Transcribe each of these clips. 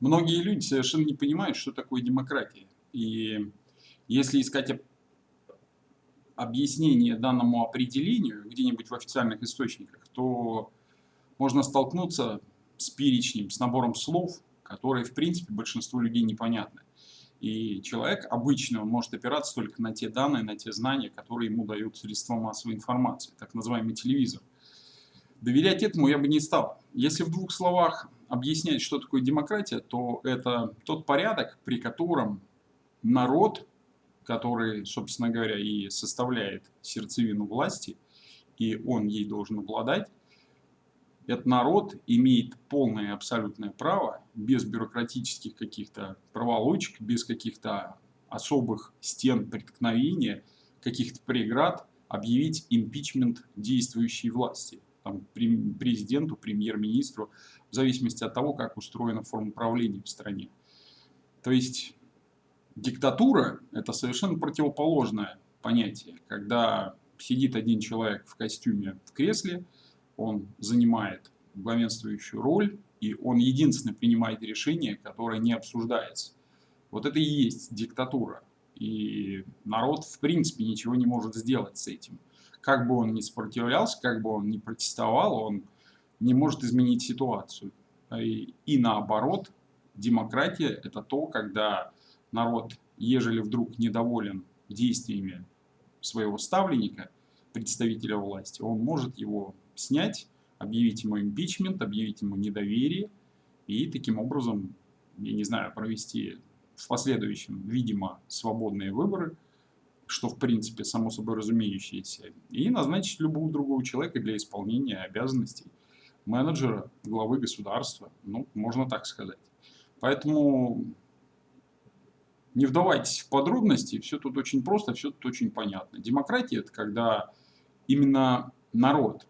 Многие люди совершенно не понимают, что такое демократия. И если искать объяснение данному определению где-нибудь в официальных источниках, то можно столкнуться с перечнем, с набором слов, которые, в принципе, большинству людей непонятны. И человек обычно может опираться только на те данные, на те знания, которые ему дают средства массовой информации, так называемый телевизор. Доверять этому я бы не стал. Если в двух словах объяснять, что такое демократия, то это тот порядок, при котором народ, который, собственно говоря, и составляет сердцевину власти, и он ей должен обладать, этот народ имеет полное абсолютное право, без бюрократических каких-то проволочек, без каких-то особых стен преткновения, каких-то преград, объявить импичмент действующей власти, там, президенту, премьер-министру, в зависимости от того, как устроена форма правления в стране. То есть диктатура – это совершенно противоположное понятие, когда сидит один человек в костюме в кресле, он занимает главенствующую роль, и он единственный принимает решение, которое не обсуждается. Вот это и есть диктатура. И народ, в принципе, ничего не может сделать с этим. Как бы он ни сопротивлялся, как бы он ни протестовал, он не может изменить ситуацию. И, и наоборот, демократия – это то, когда народ, ежели вдруг недоволен действиями своего ставленника, представителя власти, он может его снять, объявить ему импичмент, объявить ему недоверие и таким образом, я не знаю, провести в последующем, видимо, свободные выборы, что в принципе само собой разумеющееся, и назначить любого другого человека для исполнения обязанностей менеджера, главы государства, ну, можно так сказать. Поэтому не вдавайтесь в подробности, все тут очень просто, все тут очень понятно. Демократия – это когда именно народ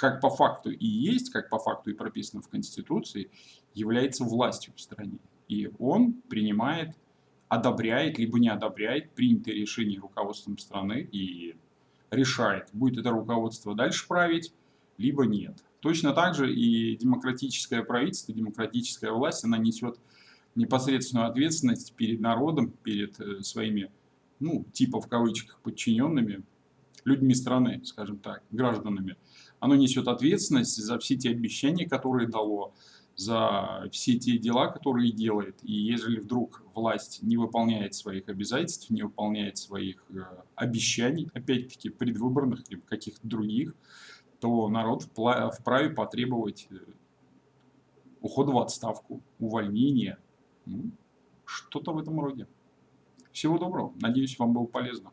как по факту и есть, как по факту и прописано в Конституции, является властью в стране. И он принимает, одобряет, либо не одобряет принятые решения руководством страны и решает, будет это руководство дальше править, либо нет. Точно так же и демократическое правительство, демократическая власть, она несет непосредственную ответственность перед народом, перед э, своими, ну, типа в кавычках, подчиненными, людьми страны, скажем так, гражданами. Оно несет ответственность за все те обещания, которые дало, за все те дела, которые делает. И если вдруг власть не выполняет своих обязательств, не выполняет своих э, обещаний, опять-таки предвыборных или каких-то других, то народ вправе потребовать э, ухода в отставку, увольнения, ну, что-то в этом роде. Всего доброго. Надеюсь, вам было полезно.